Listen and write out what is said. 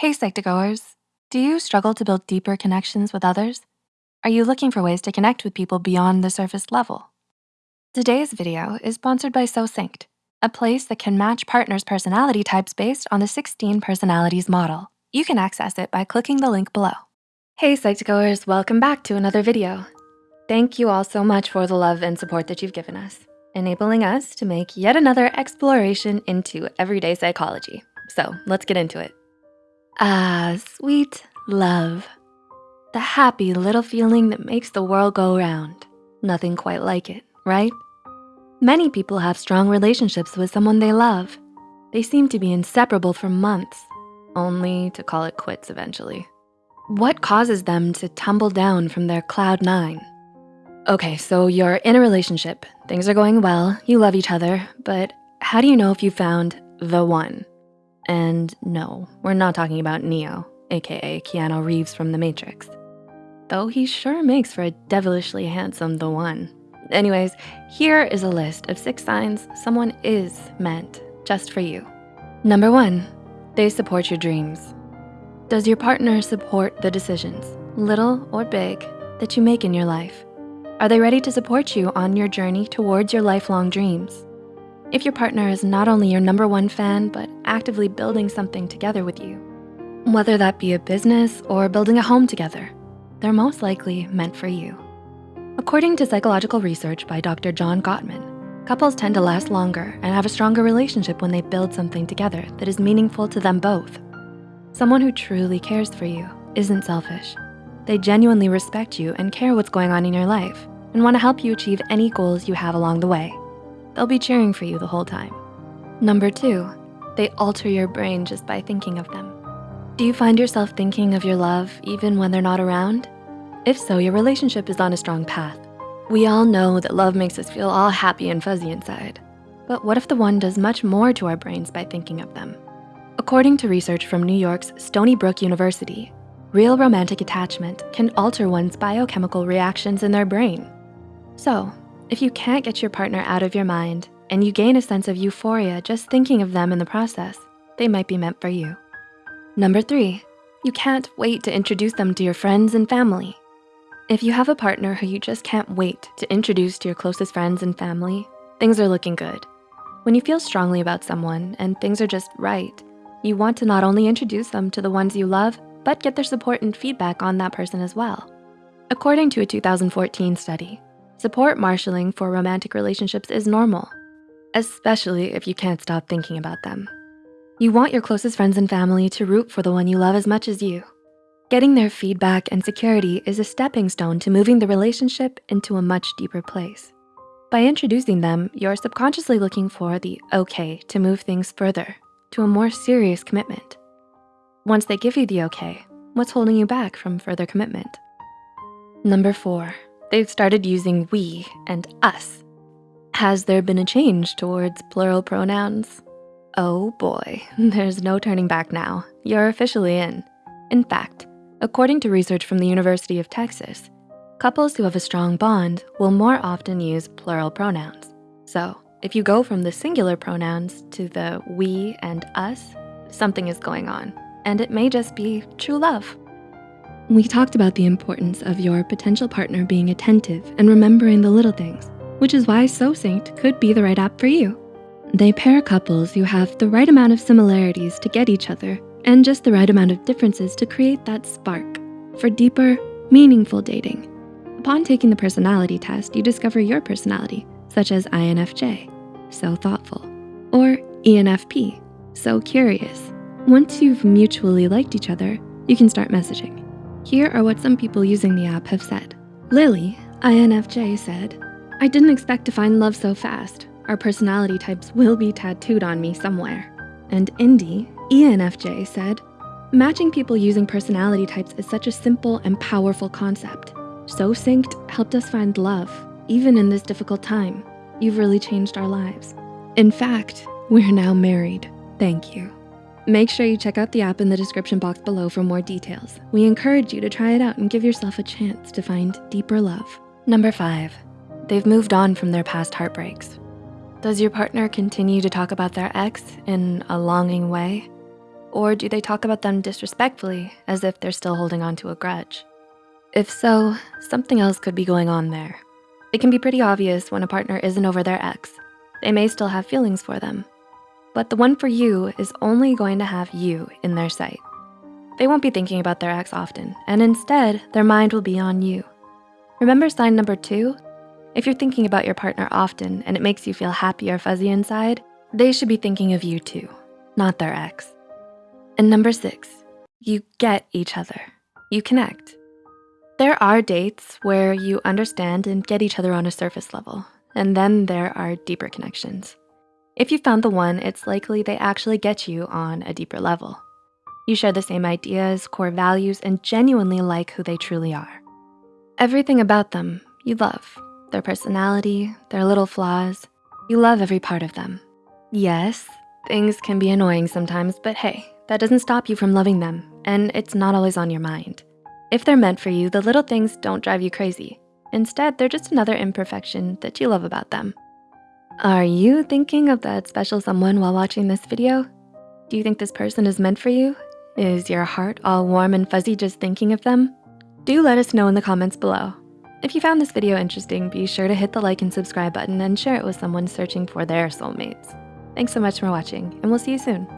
Hey Psych2Goers, do you struggle to build deeper connections with others? Are you looking for ways to connect with people beyond the surface level? Today's video is sponsored by SoSynced, a place that can match partners' personality types based on the 16 personalities model. You can access it by clicking the link below. Hey Psych2Goers, welcome back to another video. Thank you all so much for the love and support that you've given us, enabling us to make yet another exploration into everyday psychology. So let's get into it. Ah, sweet love. The happy little feeling that makes the world go round. Nothing quite like it, right? Many people have strong relationships with someone they love. They seem to be inseparable for months, only to call it quits eventually. What causes them to tumble down from their cloud nine? Okay, so you're in a relationship, things are going well, you love each other, but how do you know if you found the one? And no, we're not talking about Neo, AKA Keanu Reeves from The Matrix. Though he sure makes for a devilishly handsome the one. Anyways, here is a list of six signs someone is meant just for you. Number one, they support your dreams. Does your partner support the decisions, little or big, that you make in your life? Are they ready to support you on your journey towards your lifelong dreams? If your partner is not only your number one fan, but actively building something together with you, whether that be a business or building a home together, they're most likely meant for you. According to psychological research by Dr. John Gottman, couples tend to last longer and have a stronger relationship when they build something together that is meaningful to them both. Someone who truly cares for you isn't selfish. They genuinely respect you and care what's going on in your life and wanna help you achieve any goals you have along the way. They'll be cheering for you the whole time. Number two, they alter your brain just by thinking of them. Do you find yourself thinking of your love even when they're not around? If so, your relationship is on a strong path. We all know that love makes us feel all happy and fuzzy inside. But what if the one does much more to our brains by thinking of them? According to research from New York's Stony Brook University, real romantic attachment can alter one's biochemical reactions in their brain. So if you can't get your partner out of your mind and you gain a sense of euphoria just thinking of them in the process, they might be meant for you. Number three, you can't wait to introduce them to your friends and family. If you have a partner who you just can't wait to introduce to your closest friends and family, things are looking good. When you feel strongly about someone and things are just right, you want to not only introduce them to the ones you love, but get their support and feedback on that person as well. According to a 2014 study, Support marshaling for romantic relationships is normal, especially if you can't stop thinking about them. You want your closest friends and family to root for the one you love as much as you. Getting their feedback and security is a stepping stone to moving the relationship into a much deeper place. By introducing them, you're subconsciously looking for the okay to move things further to a more serious commitment. Once they give you the okay, what's holding you back from further commitment? Number four, they've started using we and us. Has there been a change towards plural pronouns? Oh boy, there's no turning back now. You're officially in. In fact, according to research from the University of Texas, couples who have a strong bond will more often use plural pronouns. So if you go from the singular pronouns to the we and us, something is going on, and it may just be true love. We talked about the importance of your potential partner being attentive and remembering the little things, which is why SoSynced could be the right app for you. They pair couples who have the right amount of similarities to get each other and just the right amount of differences to create that spark for deeper, meaningful dating. Upon taking the personality test, you discover your personality, such as INFJ, so thoughtful, or ENFP, so curious. Once you've mutually liked each other, you can start messaging. Here are what some people using the app have said. Lily, INFJ said, I didn't expect to find love so fast. Our personality types will be tattooed on me somewhere. And Indy, ENFJ said, matching people using personality types is such a simple and powerful concept. SoSynced helped us find love, even in this difficult time. You've really changed our lives. In fact, we're now married. Thank you. Make sure you check out the app in the description box below for more details. We encourage you to try it out and give yourself a chance to find deeper love. Number five, they've moved on from their past heartbreaks. Does your partner continue to talk about their ex in a longing way? Or do they talk about them disrespectfully as if they're still holding on to a grudge? If so, something else could be going on there. It can be pretty obvious when a partner isn't over their ex. They may still have feelings for them, but the one for you is only going to have you in their sight. They won't be thinking about their ex often, and instead, their mind will be on you. Remember sign number two? If you're thinking about your partner often and it makes you feel happy or fuzzy inside, they should be thinking of you too, not their ex. And number six, you get each other. You connect. There are dates where you understand and get each other on a surface level, and then there are deeper connections. If you found the one, it's likely they actually get you on a deeper level. You share the same ideas, core values, and genuinely like who they truly are. Everything about them you love, their personality, their little flaws. You love every part of them. Yes, things can be annoying sometimes, but hey, that doesn't stop you from loving them, and it's not always on your mind. If they're meant for you, the little things don't drive you crazy. Instead, they're just another imperfection that you love about them. Are you thinking of that special someone while watching this video? Do you think this person is meant for you? Is your heart all warm and fuzzy just thinking of them? Do let us know in the comments below. If you found this video interesting, be sure to hit the like and subscribe button and share it with someone searching for their soulmates. Thanks so much for watching, and we'll see you soon.